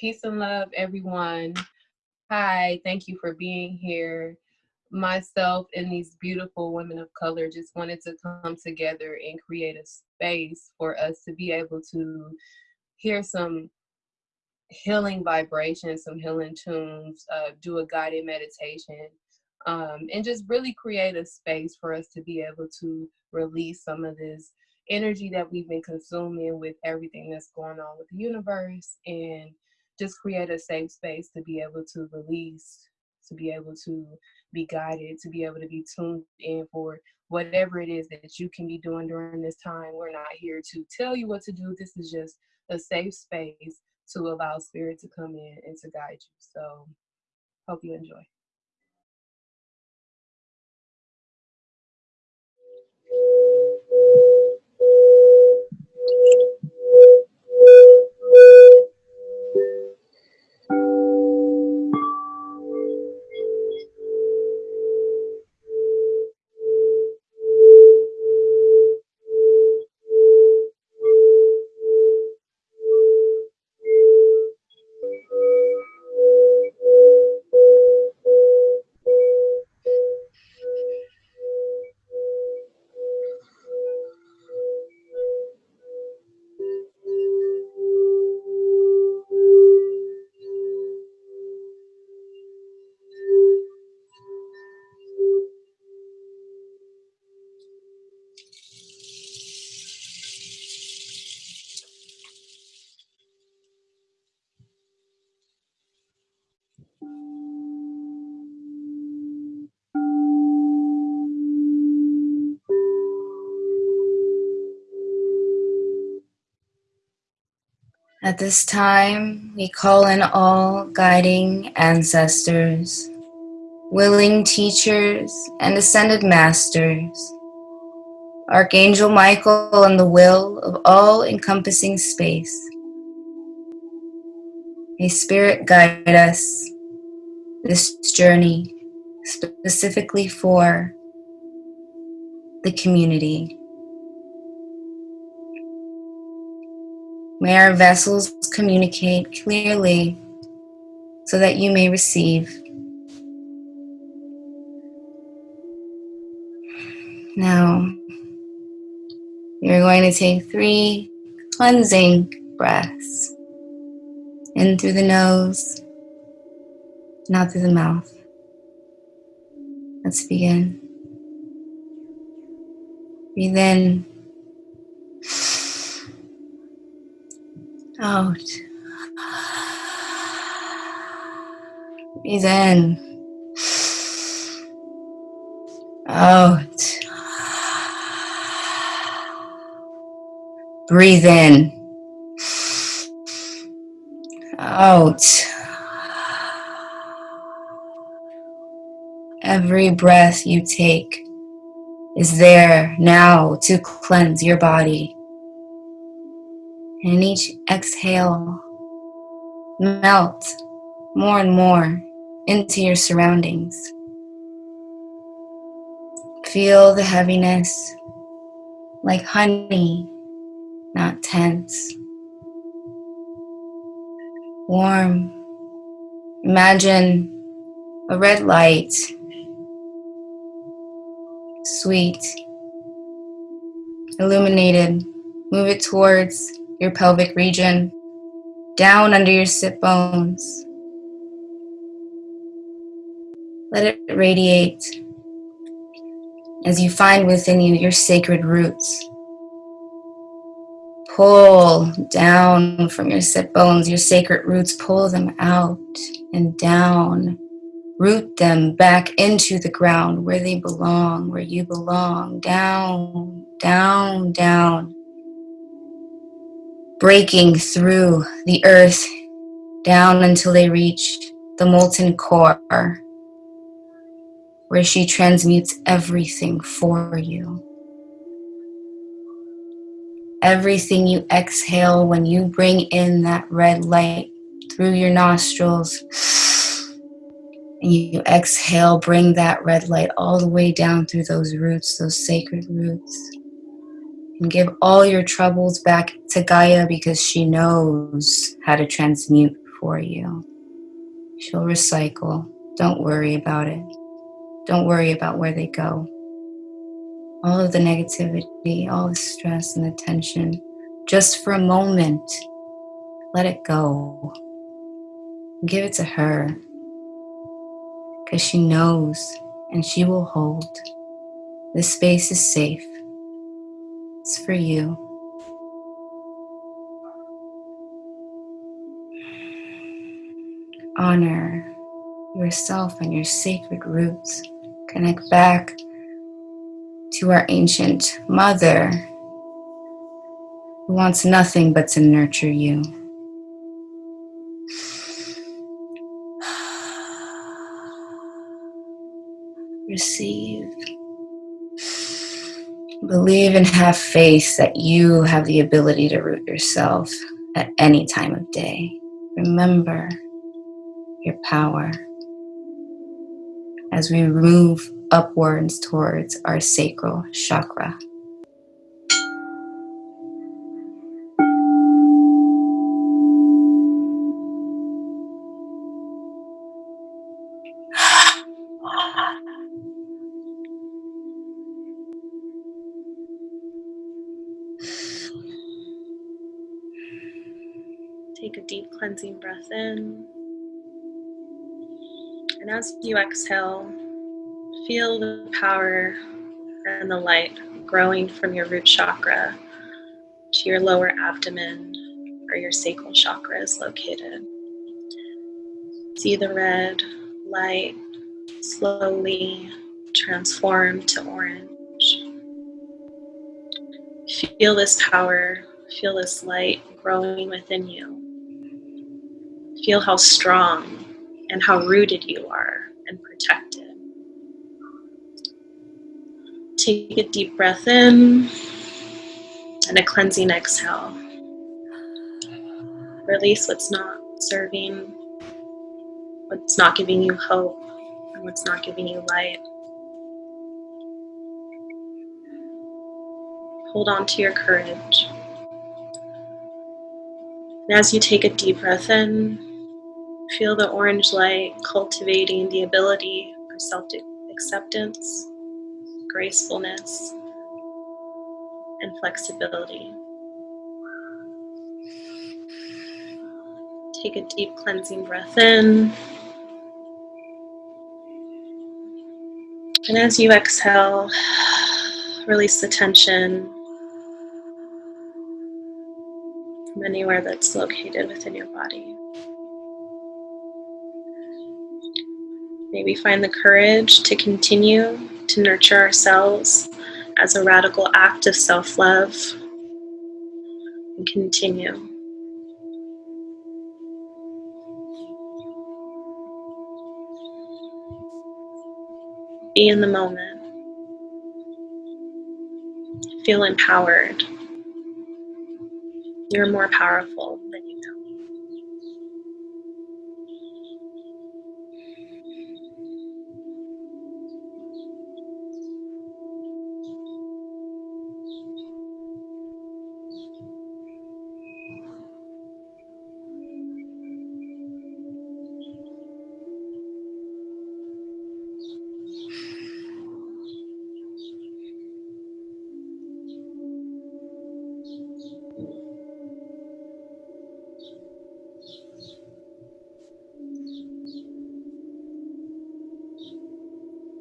Peace and love, everyone. Hi, thank you for being here. Myself and these beautiful women of color just wanted to come together and create a space for us to be able to hear some healing vibrations, some healing tunes, uh, do a guided meditation, um, and just really create a space for us to be able to release some of this energy that we've been consuming with everything that's going on with the universe and just create a safe space to be able to release, to be able to be guided, to be able to be tuned in for whatever it is that you can be doing during this time. We're not here to tell you what to do. This is just a safe space to allow spirit to come in and to guide you. So hope you enjoy. This time, we call in all guiding ancestors, willing teachers, and ascended masters, Archangel Michael and the will of all encompassing space. May Spirit guide us this journey specifically for the community. May our vessels communicate clearly so that you may receive. Now, you're going to take three cleansing breaths in through the nose, not through the mouth. Let's begin. Breathe in Out. Breathe in. Out. Breathe in. Out. Every breath you take is there now to cleanse your body. And each exhale, melt more and more into your surroundings. Feel the heaviness like honey, not tense. Warm. Imagine a red light. Sweet. Illuminated. Move it towards your pelvic region, down under your sit bones. Let it radiate as you find within you your sacred roots. Pull down from your sit bones, your sacred roots, pull them out and down. Root them back into the ground where they belong, where you belong. Down, down, down breaking through the earth down until they reach the molten core, where she transmutes everything for you. Everything you exhale when you bring in that red light through your nostrils, and you exhale, bring that red light all the way down through those roots, those sacred roots and give all your troubles back to Gaia because she knows how to transmute for you. She'll recycle. Don't worry about it. Don't worry about where they go. All of the negativity, all the stress and the tension, just for a moment, let it go. Give it to her because she knows and she will hold. This space is safe. It's for you. Honor yourself and your sacred roots. Connect back to our ancient mother who wants nothing but to nurture you. Receive. Believe and have faith that you have the ability to root yourself at any time of day. Remember your power as we move upwards towards our sacral chakra. Take a deep cleansing breath in. And as you exhale, feel the power and the light growing from your root chakra to your lower abdomen where your sacral chakra is located. See the red light slowly transform to orange. Feel this power, feel this light growing within you. Feel how strong and how rooted you are and protected. Take a deep breath in and a cleansing exhale. Release what's not serving, what's not giving you hope, and what's not giving you light. Hold on to your courage. And as you take a deep breath in, Feel the orange light cultivating the ability for self acceptance, gracefulness, and flexibility. Take a deep cleansing breath in. And as you exhale, release the tension from anywhere that's located within your body. May we find the courage to continue to nurture ourselves as a radical act of self love and continue. Be in the moment. Feel empowered. You're more powerful than you know.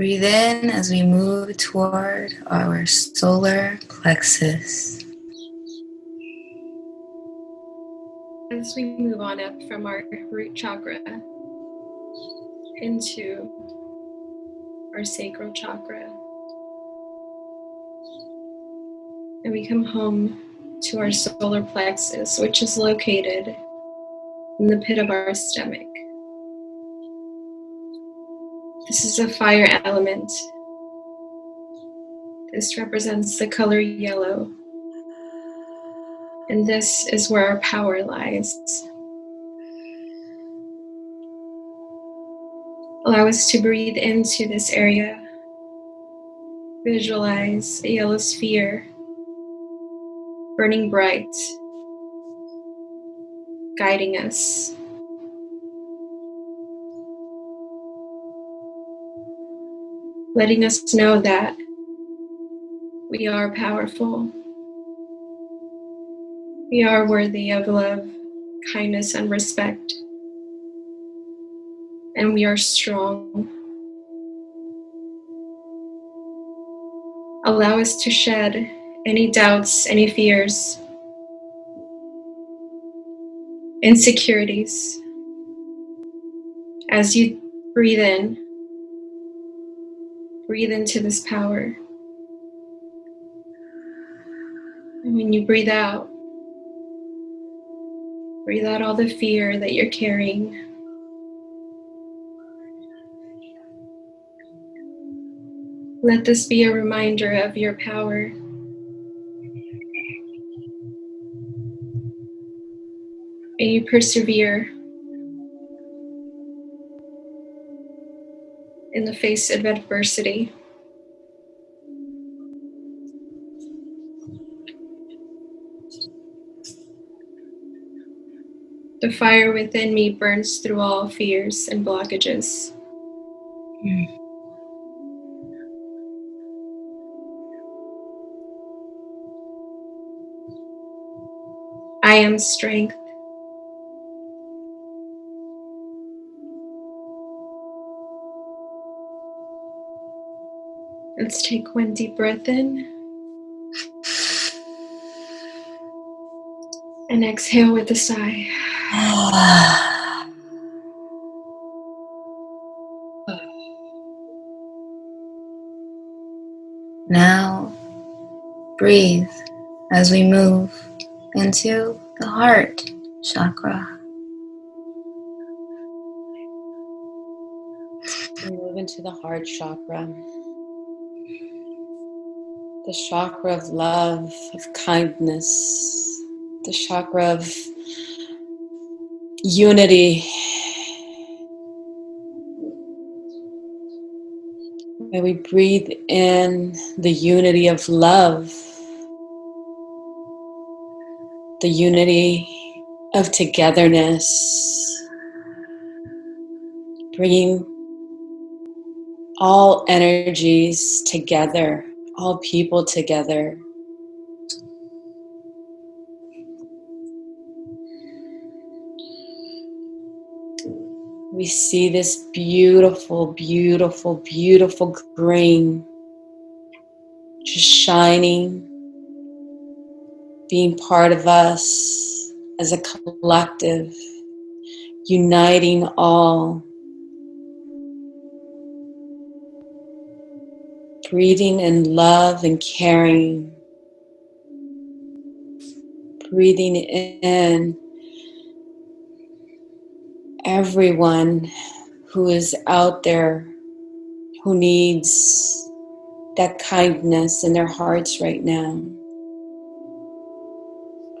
Breathe in as we move toward our solar plexus. As we move on up from our root chakra into our sacral chakra, and we come home to our solar plexus, which is located in the pit of our stomach. This is a fire element. This represents the color yellow. And this is where our power lies. Allow us to breathe into this area. Visualize a yellow sphere burning bright, guiding us letting us know that we are powerful. We are worthy of love, kindness, and respect. And we are strong. Allow us to shed any doubts, any fears, insecurities. As you breathe in, breathe into this power. And when you breathe out, breathe out all the fear that you're carrying. Let this be a reminder of your power. And you persevere in the face of adversity. The fire within me burns through all fears and blockages. I am strength. Let's take one deep breath in. And exhale with a sigh. Now, breathe as we move into the heart chakra. We move into the heart chakra. The chakra of love, of kindness, the chakra of unity. May we breathe in the unity of love, the unity of togetherness, bringing all energies together, all people together. We see this beautiful, beautiful, beautiful green just shining, being part of us as a collective, uniting all. Breathing in love and caring. Breathing in everyone who is out there who needs that kindness in their hearts right now.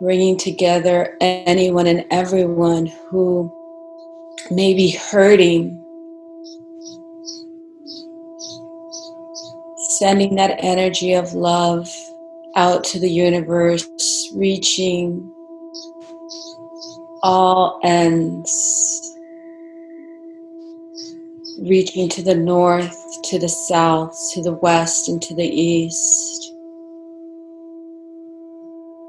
Bringing together anyone and everyone who may be hurting. Sending that energy of love out to the universe, reaching all ends reaching to the north, to the south, to the west, and to the east.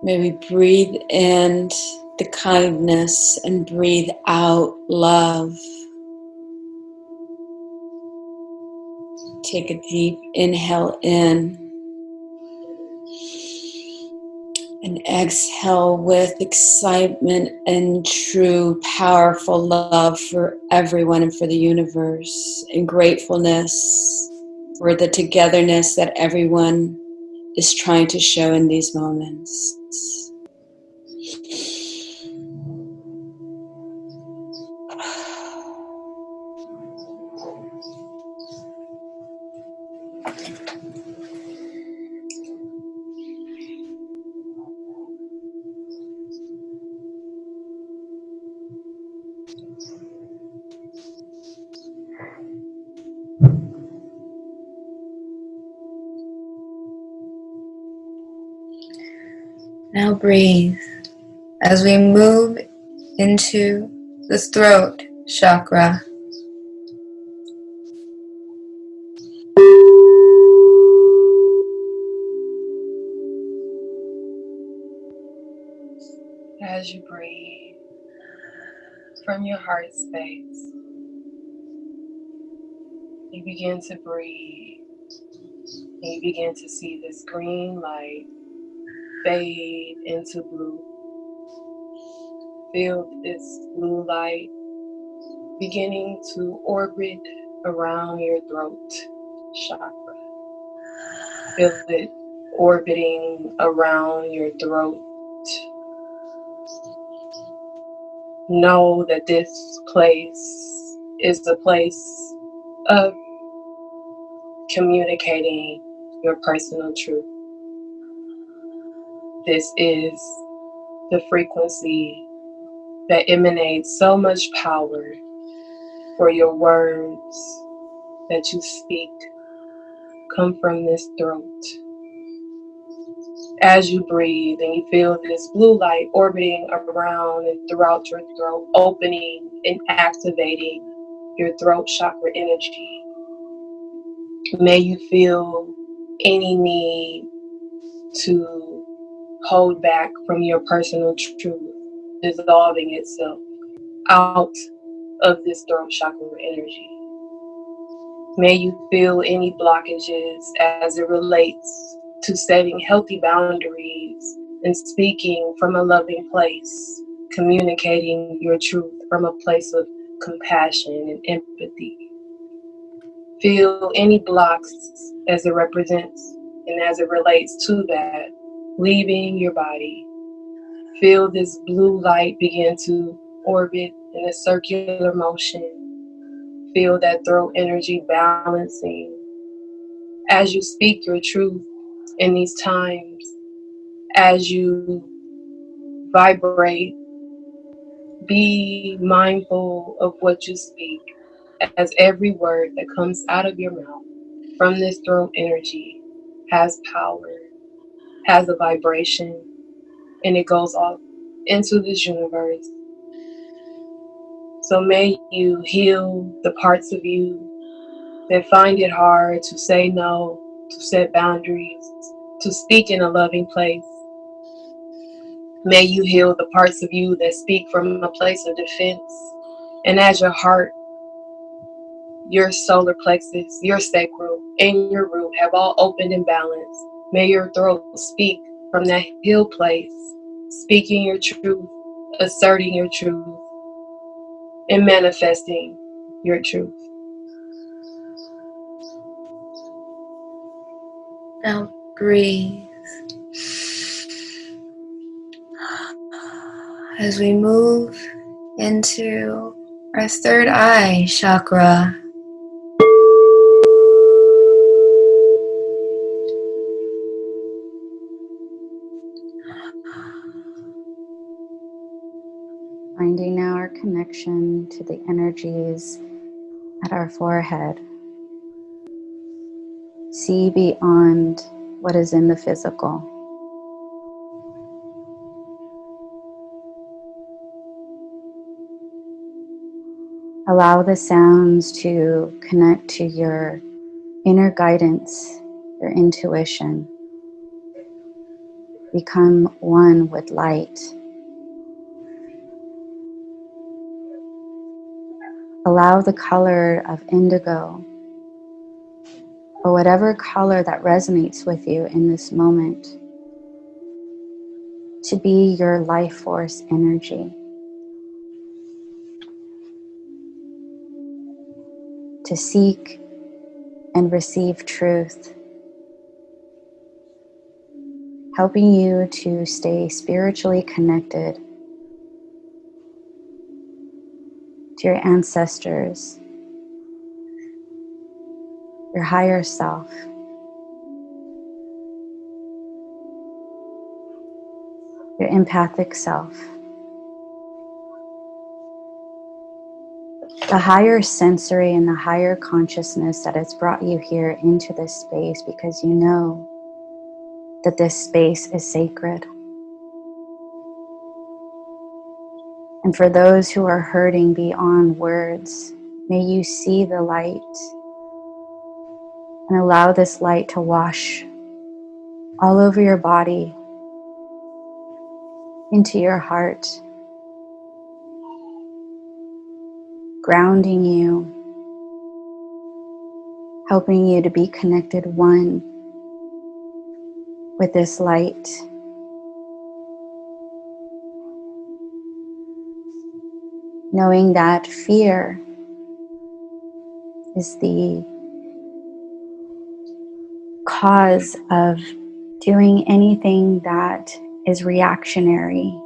May we breathe in the kindness and breathe out love. Take a deep inhale in and exhale with excitement and true, powerful love for everyone and for the universe, and gratefulness for the togetherness that everyone is trying to show in these moments. Breathe as we move into the throat chakra. As you breathe from your heart space, you begin to breathe. You begin to see this green light fade into blue. Feel this blue light beginning to orbit around your throat chakra. Feel it orbiting around your throat. Know that this place is the place of communicating your personal truth. This is the frequency that emanates so much power for your words that you speak come from this throat. As you breathe and you feel this blue light orbiting around and throughout your throat, opening and activating your throat chakra energy. May you feel any need to hold back from your personal truth dissolving itself out of this throat chakra energy. May you feel any blockages as it relates to setting healthy boundaries and speaking from a loving place, communicating your truth from a place of compassion and empathy. Feel any blocks as it represents and as it relates to that, leaving your body. Feel this blue light begin to orbit in a circular motion. Feel that throat energy balancing. As you speak your truth in these times, as you vibrate, be mindful of what you speak, as every word that comes out of your mouth from this throat energy has power, has a vibration, and it goes off into this universe so may you heal the parts of you that find it hard to say no, to set boundaries, to speak in a loving place. May you heal the parts of you that speak from a place of defense. And as your heart, your solar plexus, your sacral, and your root have all opened and balanced, may your throat speak from that hill place, speaking your truth, asserting your truth, and manifesting your truth. Now breathe. As we move into our third eye chakra. Now our connection to the energies at our forehead. See beyond what is in the physical. Allow the sounds to connect to your inner guidance, your intuition. Become one with light. Allow the color of indigo or whatever color that resonates with you in this moment to be your life force energy. To seek and receive truth, helping you to stay spiritually connected to your ancestors, your higher self. Your empathic self. The higher sensory and the higher consciousness that has brought you here into this space because you know that this space is sacred. And for those who are hurting beyond words, may you see the light and allow this light to wash all over your body, into your heart, grounding you, helping you to be connected one with this light. Knowing that fear is the cause of doing anything that is reactionary.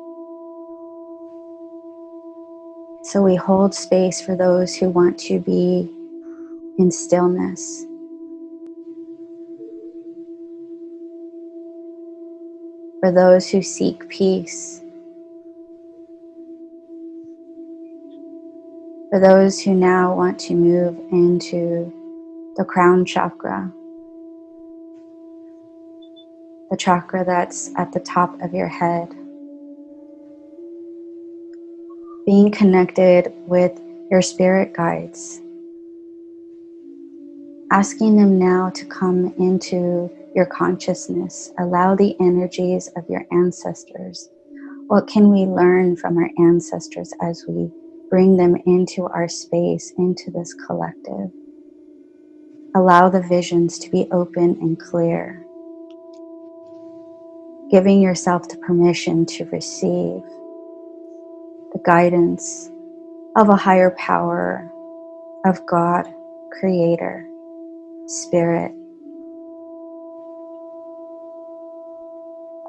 So we hold space for those who want to be in stillness. For those who seek peace. For those who now want to move into the crown chakra the chakra that's at the top of your head. Being connected with your spirit guides. Asking them now to come into your consciousness. Allow the energies of your ancestors. What can we learn from our ancestors as we bring them into our space, into this collective? Allow the visions to be open and clear giving yourself the permission to receive the guidance of a higher power, of God, Creator, Spirit.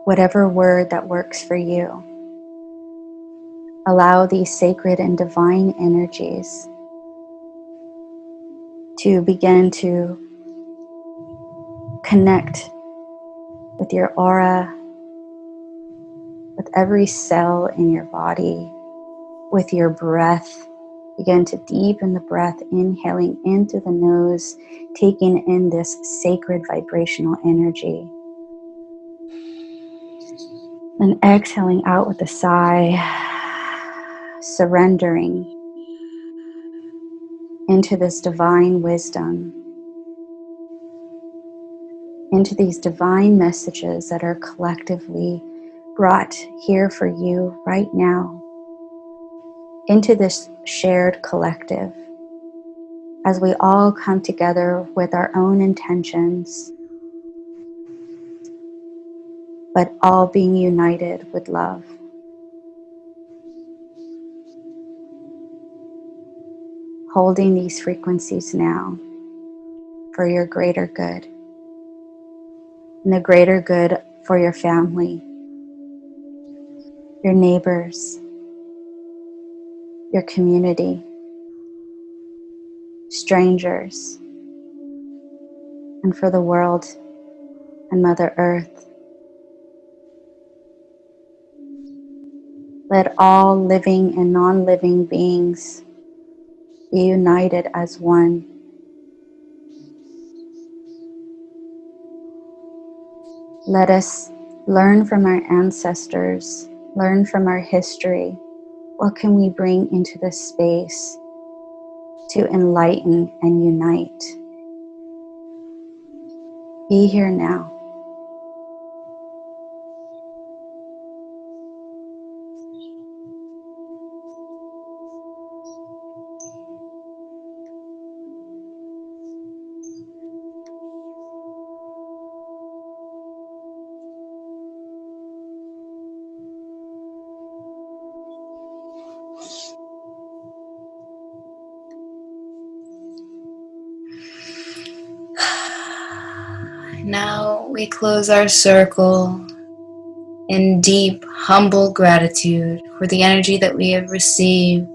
Whatever word that works for you. Allow these sacred and divine energies to begin to connect with your aura, with every cell in your body, with your breath. Begin to deepen the breath, inhaling into the nose, taking in this sacred vibrational energy. And exhaling out with a sigh, surrendering into this divine wisdom, into these divine messages that are collectively brought here for you right now into this shared collective as we all come together with our own intentions, but all being united with love. Holding these frequencies now for your greater good and the greater good for your family your neighbors, your community, strangers, and for the world and Mother Earth. Let all living and non living beings be united as one. Let us learn from our ancestors learn from our history. What can we bring into this space to enlighten and unite? Be here now. Now we close our circle in deep, humble gratitude for the energy that we have received.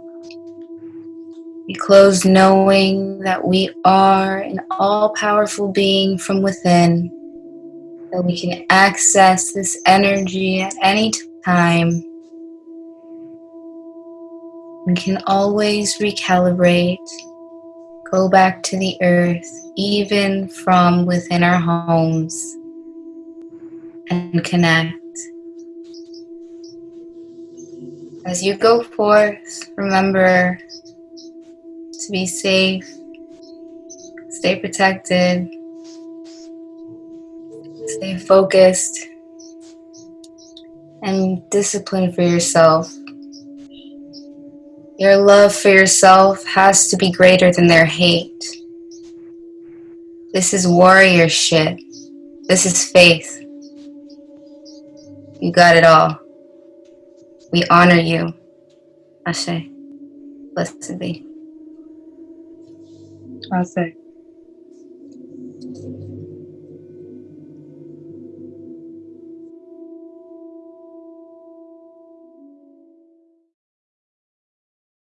We close knowing that we are an all powerful being from within, that we can access this energy at any time. We can always recalibrate go back to the earth, even from within our homes, and connect. As you go forth, remember to be safe, stay protected, stay focused, and disciplined for yourself. Your love for yourself has to be greater than their hate. This is warrior shit. This is faith. You got it all. We honor you. Ashe. Blessed be. I say.